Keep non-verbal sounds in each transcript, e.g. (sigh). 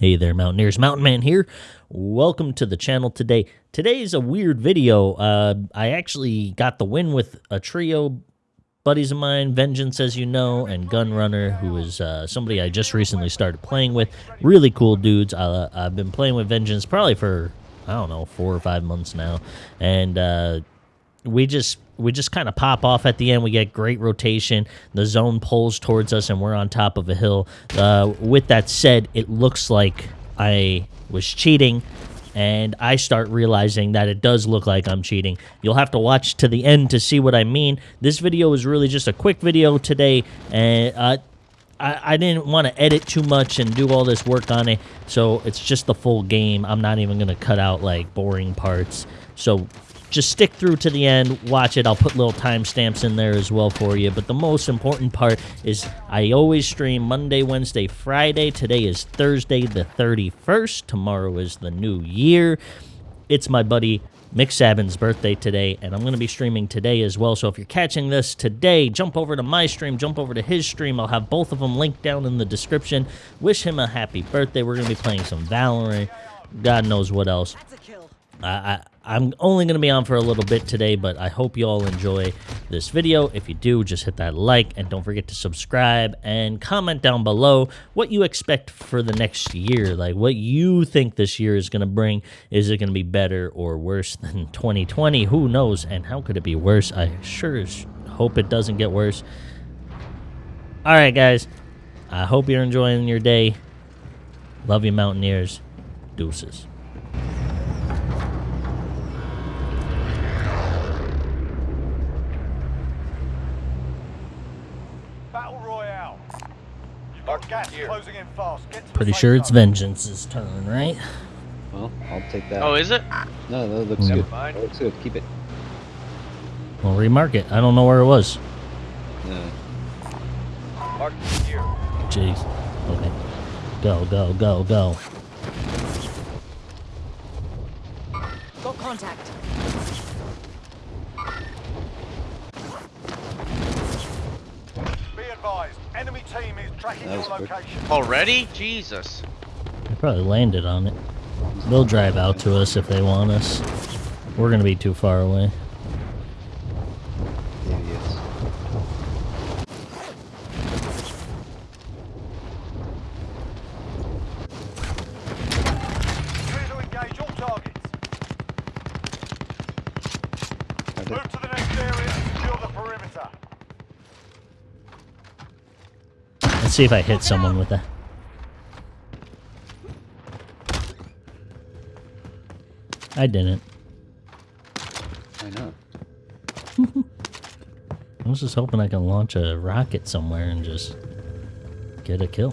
Hey there, Mountaineers. Mountain Man here. Welcome to the channel today. Today is a weird video. Uh, I actually got the win with a trio buddies of mine, Vengeance, as you know, and Gunrunner, who is uh, somebody I just recently started playing with. Really cool dudes. Uh, I've been playing with Vengeance probably for, I don't know, four or five months now. And uh, we just we just kind of pop off at the end. We get great rotation. The zone pulls towards us, and we're on top of a hill. Uh, with that said, it looks like I was cheating, and I start realizing that it does look like I'm cheating. You'll have to watch to the end to see what I mean. This video is really just a quick video today, and uh, I, I didn't want to edit too much and do all this work on it, so it's just the full game. I'm not even going to cut out, like, boring parts. So just stick through to the end, watch it. I'll put little timestamps in there as well for you. But the most important part is I always stream Monday, Wednesday, Friday. Today is Thursday, the 31st. Tomorrow is the new year. It's my buddy Mick Sabin's birthday today, and I'm going to be streaming today as well. So if you're catching this today, jump over to my stream, jump over to his stream. I'll have both of them linked down in the description. Wish him a happy birthday. We're going to be playing some Valorant. God knows what else. I, am only going to be on for a little bit today, but I hope you all enjoy this video. If you do, just hit that like and don't forget to subscribe and comment down below what you expect for the next year. Like what you think this year is going to bring. Is it going to be better or worse than (laughs) 2020? Who knows? And how could it be worse? I sure hope it doesn't get worse. All right, guys. I hope you're enjoying your day. Love you, Mountaineers. Deuces. Pretty sure it's Vengeance's turn, right? Well, I'll take that. Oh, is it? No, that looks Mm. good. Fine. That looks good. Keep it. We'll remark it. I don't know where it was. No. Jeez. Okay. Go, go, go, go. Got contact. Be advised, enemy team is tracking your was quick. location. Already? Jesus. They probably landed on it. They'll drive out to us if they want us. We're gonna be too far away. Idiots. Clear to engage all targets. Are they- Move to the next area and secure the perimeter. Let's see if I hit someone with that. I didn't. I know. (laughs) I was just hoping I can launch a rocket somewhere and just get a kill.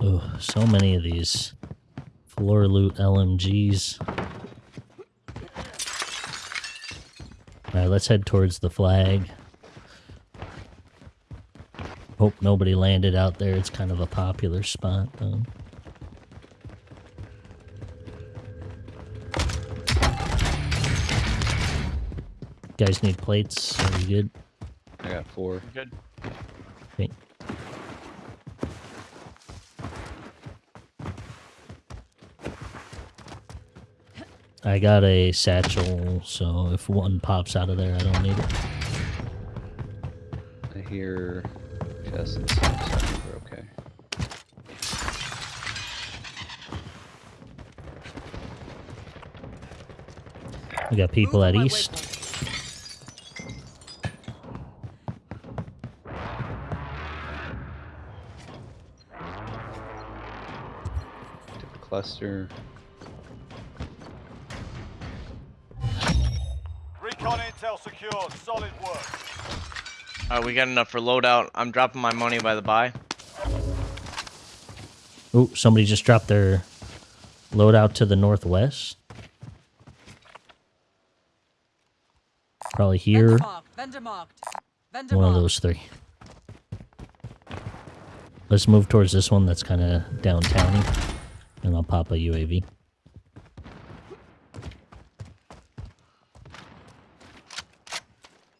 Oh, so many of these floor loot LMGs. Alright, let's head towards the flag. Hope nobody landed out there. It's kind of a popular spot, though. Guys need plates. Are you good? I got four. Good. I got a satchel, so if one pops out of there, I don't need it. I hear chests and stuff, so we're okay. We got people Move at east. waypoint. Cluster. Secured. Solid work. Alright, we got enough for loadout. I'm dropping my money by the buy. Oh, somebody just dropped their loadout to the northwest. Probably here. Vendor marked. Vendor marked. Vendor One of those three. Let's move towards this one that's kind of downtowny. And I'll pop a UAV.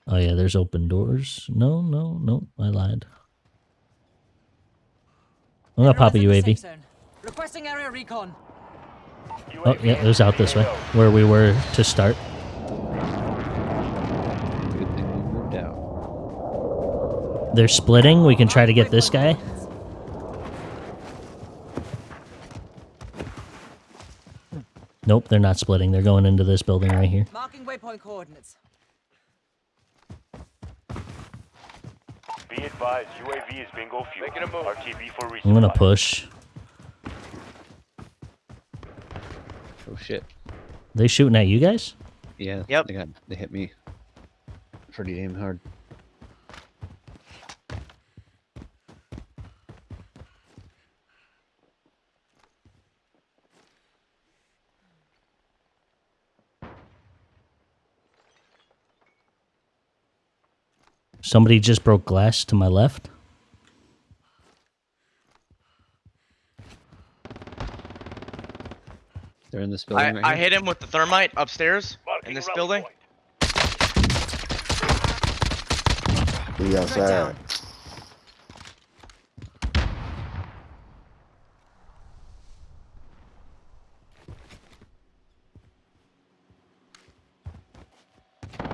Oh yeah, there's open doors. No, no, no, I lied. I'm gonna pop a Everyone's in UAV. Requesting area recon. Oh yeah, it was out this way, where we were to start. Good thing we moved out. They're splitting. We can try to get this guy. Nope, they're not splitting. They're going into this building right here. Marking waypoint coordinates. Be advised, UAV is bingo fuel. A move. RTB for resupply. I'm gonna push. Oh shit. They shooting at you guys? Yeah. Yep. They got. They hit me. Pretty damn hard. Somebody just broke glass to my left. They're in this building I, right I here. hit him with the thermite upstairs in this building. We outside.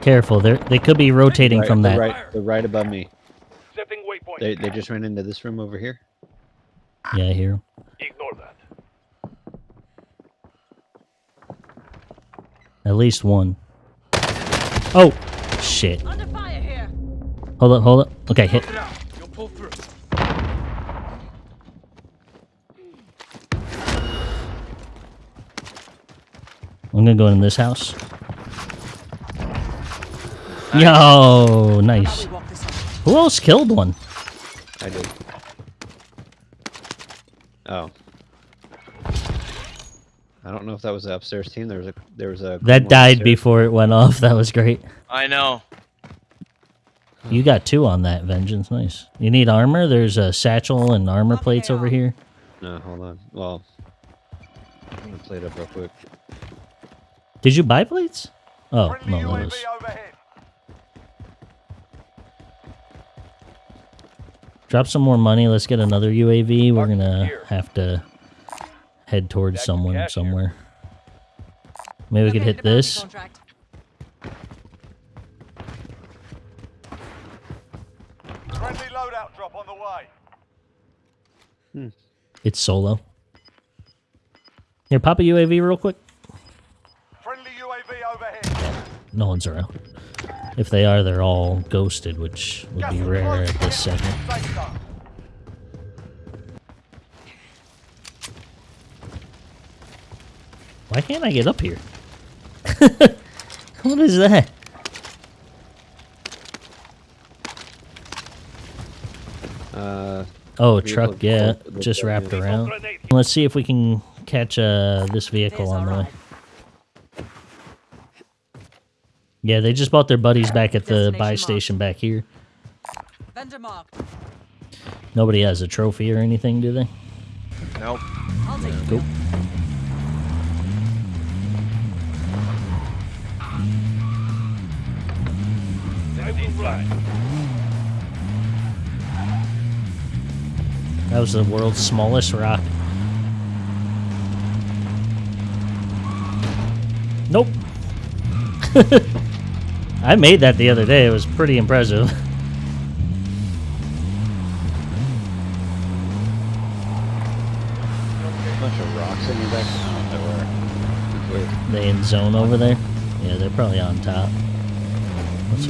Careful, they they could be rotating Right, from they're that. Right, they're right above me. They they just ran into this room over here. Yeah, I hear 'em. Ignore that. At least one. Oh, shit. Under fire here. Hold up, hold up. Okay, hit. You'll pull through. I'm gonna go in this house. Yo, nice. We walk this way. Who else killed one? I did. Oh. I don't know if that was the upstairs team. There was a there was a That died upstairs. before it went off. (laughs) That was great. I know. You got two on that vengeance. Nice. You need armor? There's a satchel and armor Up plates over here. No, hold on. Well, I'm gonna play it up real quick. Did you buy plates? Oh, Friendly no, that UAV was. Drop some more money. Let's get another UAV. We're gonna have to head towards Jack someone cash here. somewhere. Maybe we could hit this. Friendly loadout drop on the way. Hmm. It's solo. Here, pop a UAV real quick. Friendly UAV overhead. No one's around. If they are, they're all ghosted, which would be Gas rare at this second. Why can't I get up here? (laughs) what is that? Uh, Oh, truck, yeah, just wrapped around. Let's see if we can catch uh, this vehicle There's on the our way. Yeah, they just bought their buddies back at the buy station back here. Vendor marked. Nobody has a trophy or anything, do they? Nope. I'll take Cool. That was the world's smallest rock. Nope. (laughs) I made that the other day. It was pretty impressive. (laughs) bunch of rocks in your back. They in zone over there? Yeah, they're probably on top. Let's,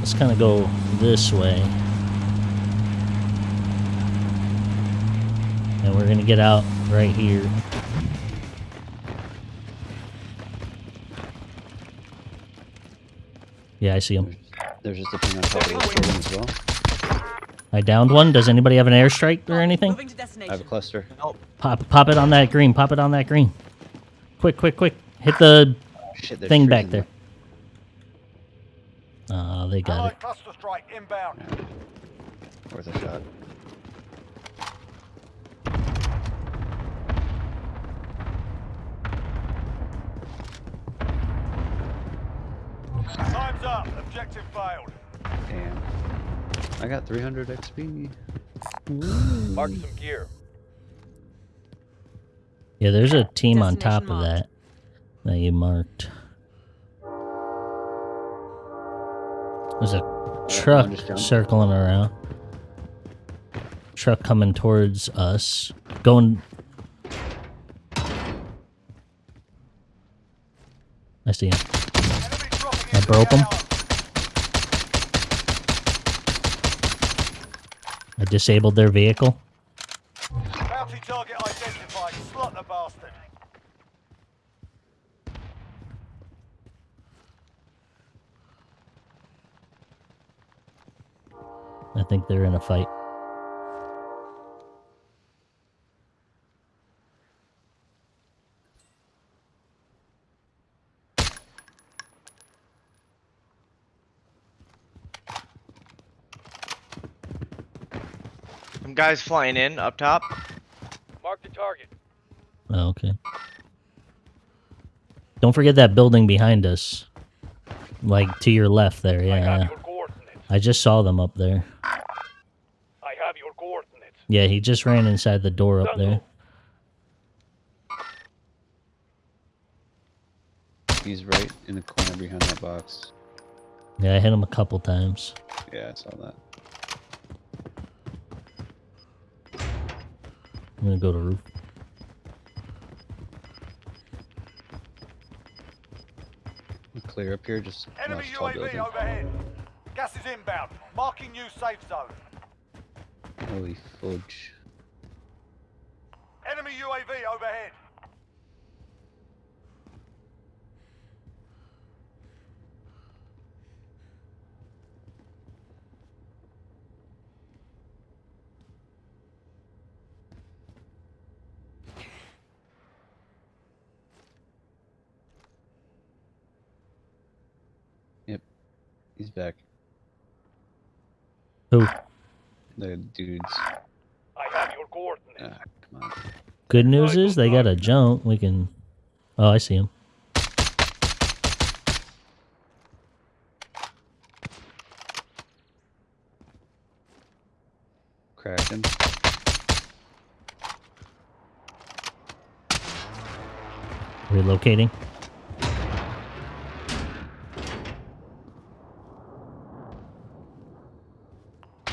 let's kind of go this way. And we're going to get out right here. Yeah, I see him. There's just a thing on top of this building as well. I downed one. Does anybody have an airstrike or anything? I have a cluster. Nope. Pop, pop it on that green. Pop it on that green. Quick, quick, quick. Hit the Shit, thing back there. Ah, they got it. Allied cluster strike inbound. Worth a shot. Time's up. Objective failed. Damn. I got 300 XP. Mark some gear. Yeah, there's a team on top of that that you marked. There's a truck circling around. Truck coming towards us. Going. I see him. I into broke the I disabled their vehicle. Bounty target identified. Slot the bastard. I think they're in a fight. Some guys flying in up top. Mark the target. Oh, okay. Don't forget that building behind us. Like to your left there, yeah. yeah. coordinates. I just saw them up there. I have your coordinates. Yeah, he just ran inside the door up there. He's right in the corner behind that box. Yeah, I hit him a couple times. Yeah, I saw that. I'm gonna go to roof. Clear up here, just Enemy watch tall UAV overhead. Gas is inbound. Marking new safe zone. Holy fudge. Enemy UAV overhead. He's back. Who? The dudes. I have your coordinates. Ah, come on. Good news is they got a jump. We can. Oh, I see him. Cracked him. Relocating.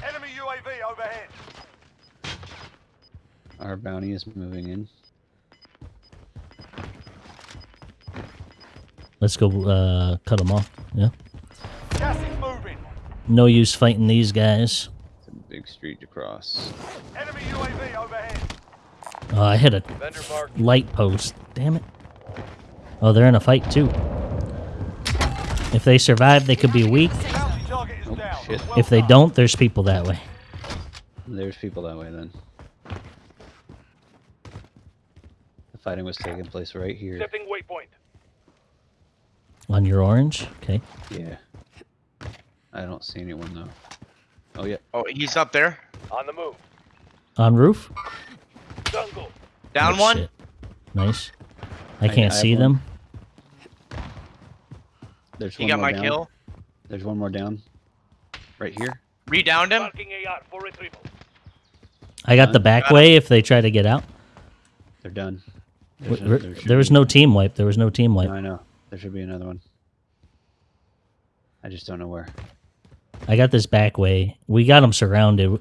Enemy UAV overhead. Our bounty is moving in. Let's go uh, cut them off. Yeah. Gas is moving. No use fighting these guys. It's a big street to cross. Enemy UAV overhead. Oh, I hit a light post. Damn it. Oh, they're in a fight too. If they survive, they could be weak. Bounty target is Oh, shit. If they don't, there's people that way. There's people that way then. The fighting was taking place right here. Setting waypoint. On your orange? Okay. Yeah. I don't see anyone though. Oh yeah. Oh, he's up there. On the move. On roof? Jungle. Down Oh, one. shit. Nice. I I- can't I have see one. them. There's He one got more my down. kill. There's one more down. Right here. Redowned him. Marking AR for retrieval. I got the back Got 'em. way if they try to get out. They're done. W- There's a- there- there was no team wipe. There was no team wipe. No, I know. There should be another one. I just don't know where. I got this back way. We got them surrounded.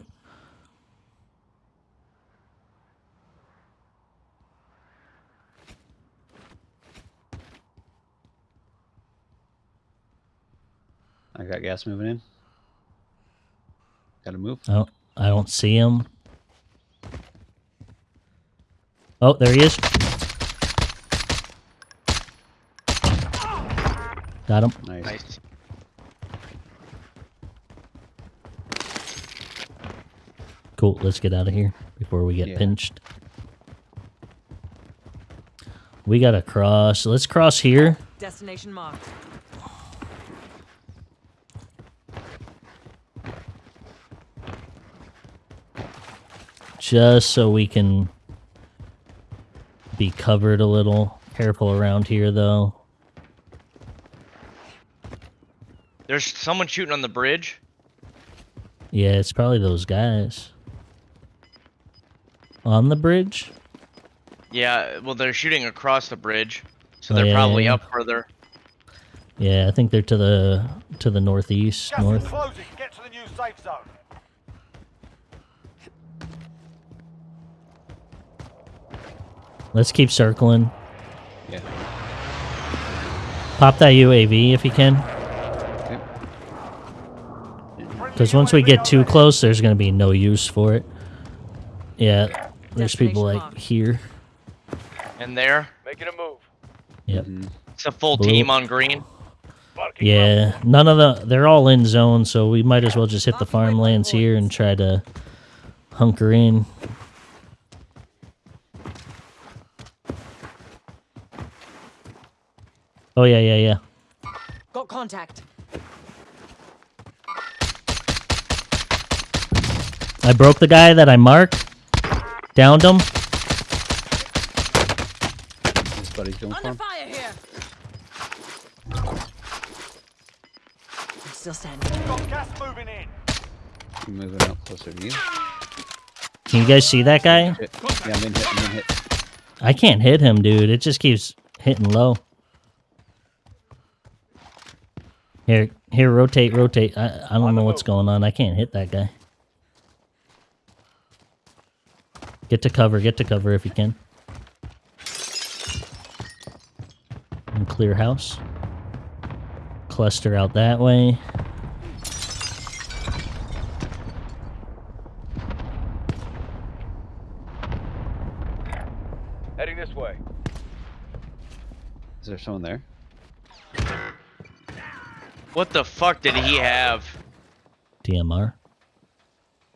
I got gas moving in. Gotta move. Don't, I don't see him. Oh, there he is. Got him. Nice. Nice. Cool. Let's get out of here before we get Yeah. pinched. We gotta cross. Let's cross here. Destination marked. just so we can be covered a little. Careful around here, though. There's someone shooting on the bridge. Yeah, it's probably those guys. On the bridge? Yeah, well, they're shooting across the bridge, so Oh, they're yeah, probably yeah, up further. Yeah, I think they're to the to the northeast, Gas north. closing. Get to the new safe zone. Let's keep circling. Yeah. Pop that UAV if you can. Okay. Because once we get too close, there's going to be no use for it. Yeah, there's people like here. And there, Making a move. Yep. Mm-hmm. it's a full Blue. team on green. Yeah, none of the they're all in zone, so we might as well just hit the farmlands here and try to hunker in. Oh yeah, yeah, yeah. Got contact. I broke the guy that I marked. Downed him. His buddy's going for Under him. fire here. I'm still standing. Got gas moving in. I'm moving up closer to you. Can you guys see that guy? Yeah, I'm in hit. I'm in hit. I can't hit him, dude. It just keeps hitting low. Here, here, rotate, rotate. I, I don't know what's going on. I can't hit that guy. Get to cover, get to cover if you can. And clear house. Cluster out that way. Heading this way. Is there someone there? What the fuck did he have? DMR.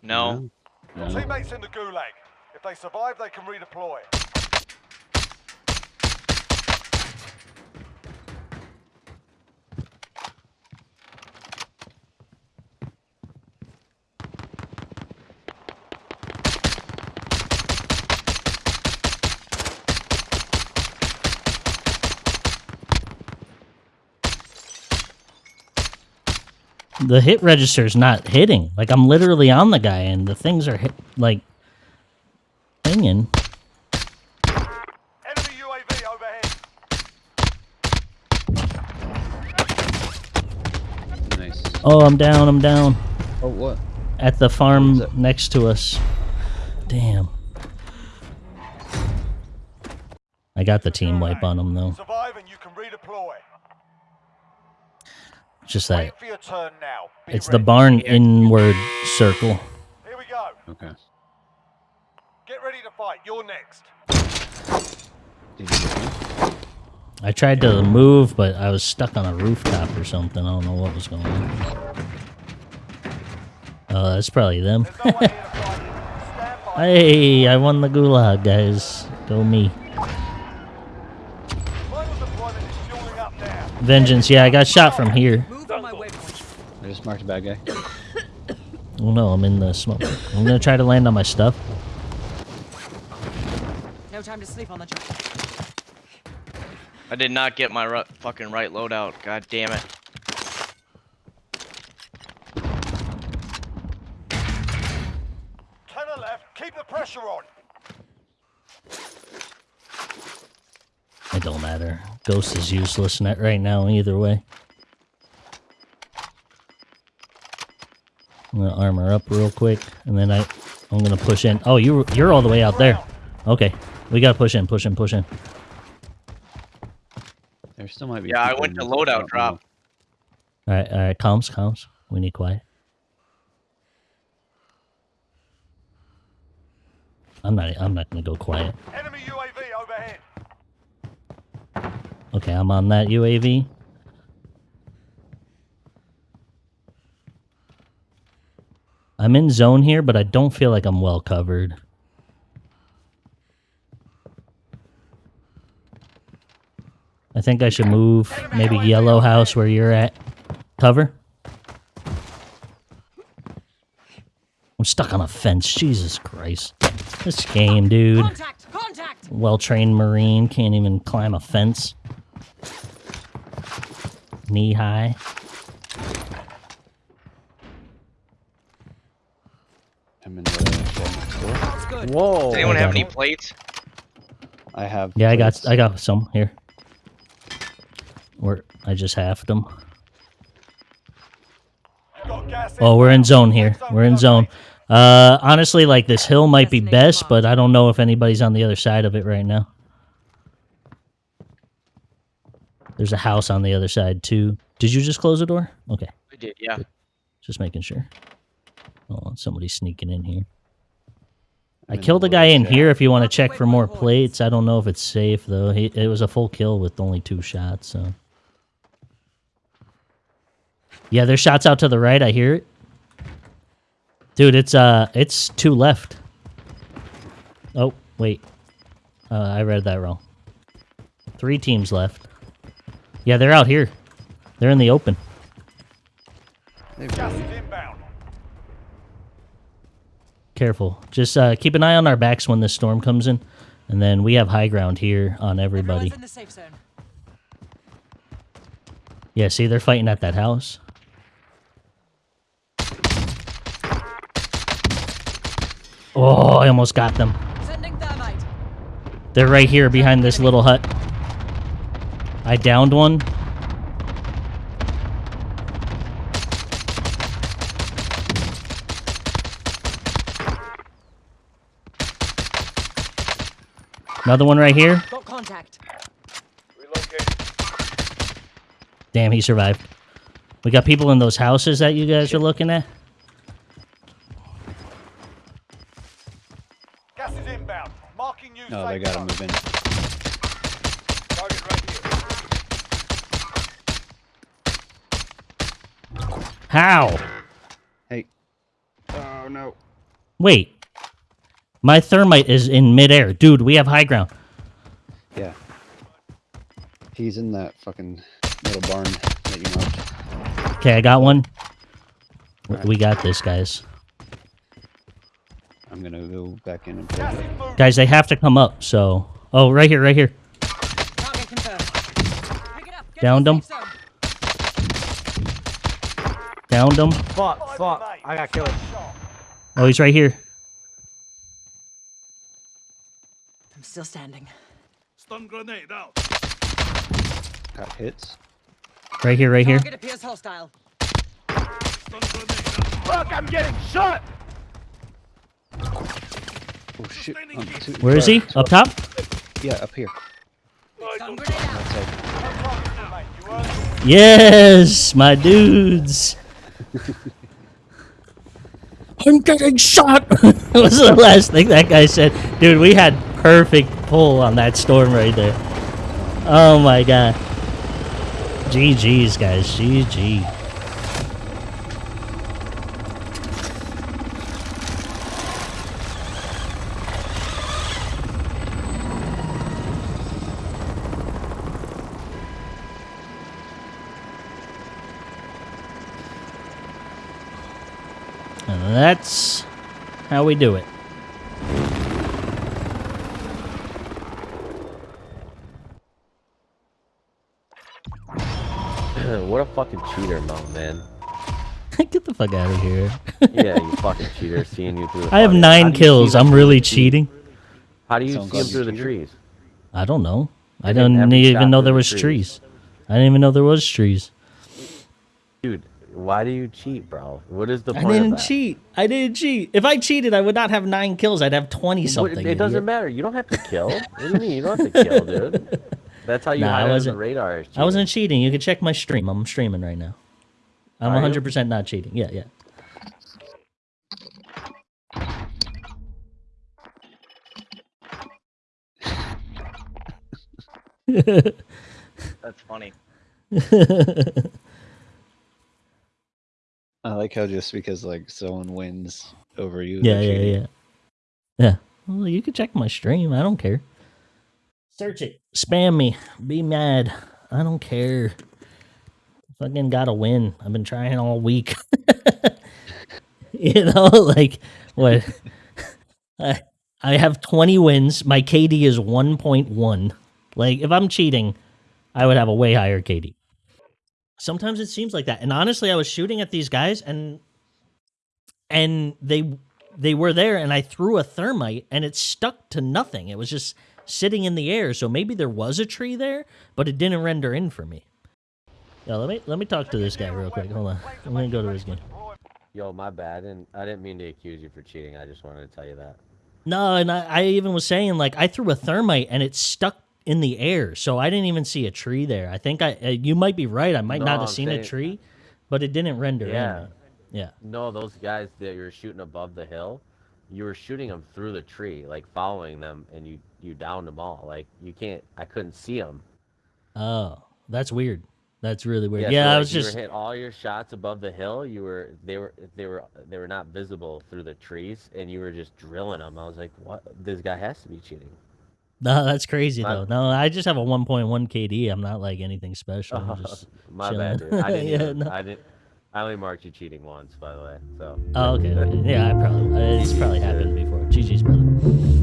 No. No. Teammates in the gulag. They survive, they can redeploy. The hit register is not hitting. Like I'm literally on the guy and the things are hit like pinging. Enemy UAV overhead. Nice. Oh, I'm down, I'm down. Oh, what? At the farm next to us. Damn. I got the team wipe on them, though. Survive and you can redeploy. Just that Wait for your turn now. Be it's the barn inward circle. Here we go. Okay. Get ready to fight. You're next. Did you get me? I tried to move, but I was stuck on a rooftop or something. I don't know what was going on. Oh, that's probably them. There's no one here to fight you. Stand by. hey, I won the gulag, guys. Go me. Final deployment is fueling up now. Vengeance, yeah, I got shot from here. Move on my waypoint. I just marked a bad guy. Oh no, I'm in the smoke. I'm gonna try to land on my stuff. No time to sleep on the job. I did not get my ru- fucking right loadout. God damn it. Tenor left. Keep the pressure on. It don't matter. Ghost is useless net right now either way. I'm gonna armor up real quick, and then I, I'm gonna push in. Oh, you you're all the way out there. Okay, we gotta push in, push in, push in. There still might be. Yeah, I went to loadout don't drop. All right, all right, comms, comms. We need quiet. I'm not. I'm not gonna go quiet. Enemy UAV overhead. Okay, I'm on that UAV. I'm in zone here, but I don't feel like I'm well covered. I think I should move maybe yellow house where you're at. Cover. I'm stuck on a fence. Jesus Christ. This game, dude. Well-trained Marine can't even climb a fence. Knee high. Whoa. Does anyone have any plates? I have. Yeah, plates. I got I got some here. Or I just halved them. Oh, we're in zone here. We're in zone. Uh, honestly, like this hill might be best, but I don't know if anybody's on the other side of it right now. There's a house on the other side too. Did you just close the door? Okay, I did, yeah. just making sure. Oh, somebody's sneaking in here. I killed a guy in here. If you want to check for more plates, I don't know if it's safe though. He, it was a full kill with only two shots. So yeah, there's shots out to the right. I hear it, dude. It's uh, it's two left. Oh wait, uh, I read that wrong. Three teams left. Yeah, they're out here. They're in the open. They Gas really- inbound. Careful. Just uh, keep an eye on our backs when this storm comes in, and then we have high ground here on everybody. Everyone's in the safe zone. Yeah, see, they're fighting at that house. Oh, I almost got them. They're right here behind this little hut. I downed one. Another one right here. Got contact. Damn, he survived. We got people in those houses that you guys are looking at. Marking you No, they safe gotta move in. Target right here. How? Hey. Oh no. Wait. My thermite is in midair. Dude, we have high ground. Yeah. He's in that fucking little barn that you know. Okay, I got one. W- Alright. We got this, guys. I'm gonna go back in and play. Gas it. is moving. Guys, they have to come up, so... Oh, right here, right here. Target confirmed. Pick it up. Get Downed to him. Downed him. Fuck, fuck. I got killed. Oh, he's right here. I'm still standing. Stun grenade out. Got hits. Right here, right here. Target appears hostile. Fuck, I'm getting shot! Oh shit. Um, two- Where is he? two- Up top? Yeah, up here. Stun grenade out. That's it. No targets remain. You earned the win. Yes, my dudes. (laughs) I'm getting shot. (laughs) that was the last thing that guy said. Dude, we had perfect pull on that storm right there. Oh my god. GG's, guys. GG. And that's how we do it. (clears throat) what a fucking cheater, Mo, man. (laughs) Get the fuck out of here. (laughs) Yeah, you (laughs) fucking cheater, seeing you through the I have fucking- nine How do you see kills. I'm really the cheating. How do you Sounds see them through you the trees? I don't know. I didn't even know there was trees. trees. I didn't even know there was trees. Dude, why do you cheat, bro? What is the point? I didn't of that? cheat. I didn't cheat. If I cheated, I would not have nine kills. I'd have twenty something. it doesn't idiot. matter. You don't have to kill. (laughs) what do you mean? You don't have to kill, dude. That's how you Nah, I hide under the wasn't- radar. is I wasn't cheating. cheating. You can check my stream. I'm streaming right now. I'm Are 100% not cheating. Yeah, yeah. (laughs) That's funny. (laughs) I like how just because like someone wins over you. Yeah, they're yeah, cheating. yeah. Yeah. Well, you can check my stream. I don't care. Search it. Spam me. Be mad. I don't care. Fucking gotta win. I've been trying all week. (laughs) you know, (laughs) like what? (laughs) I I have 20 wins. My KD is 1.1. Like if I'm cheating, I would have a way higher KD. Sometimes it seems like that. And honestly, I was shooting at these guys and and they they were there, and I threw a thermite, and it stuck to nothing. It was just sitting in the air. So maybe there was a tree there, but it didn't render in for me. Yeah, let me let me talk to this guy real quick. Hold on, I'm gonna go to his game. Yo, my bad. And I didn't mean to accuse you for cheating. I just wanted to tell you that. No, and I, I even was saying like I threw a thermite and it stuck in the air, so I didn't even see a tree there. I think I uh, you might be right. I might No, not have seen a tree, but it didn't render Yeah. in. Yeah. No, those guys that you were shooting above the hill, you were shooting them through the tree, like following them, and you you downed them all. Like you can't. I couldn't see them. Oh, that's weird. That's really weird. Yeah, Yeah, so, I was you just were hit all your shots above the hill. You were they were they were they were not visible through the trees, and you were just drilling them. I was like, what? This guy has to be cheating. No, that's crazy My- though. No, I just have a 1.1 KD. I'm not like anything special. I'm oh, just (laughs) My chilling. bad, dude. I didn't. (laughs) Yeah, even, no. I didn't. I only marked you cheating once, by the way. So. Oh, okay. okay. Yeah, I probably it's probably (laughs) happened before. GG's brother.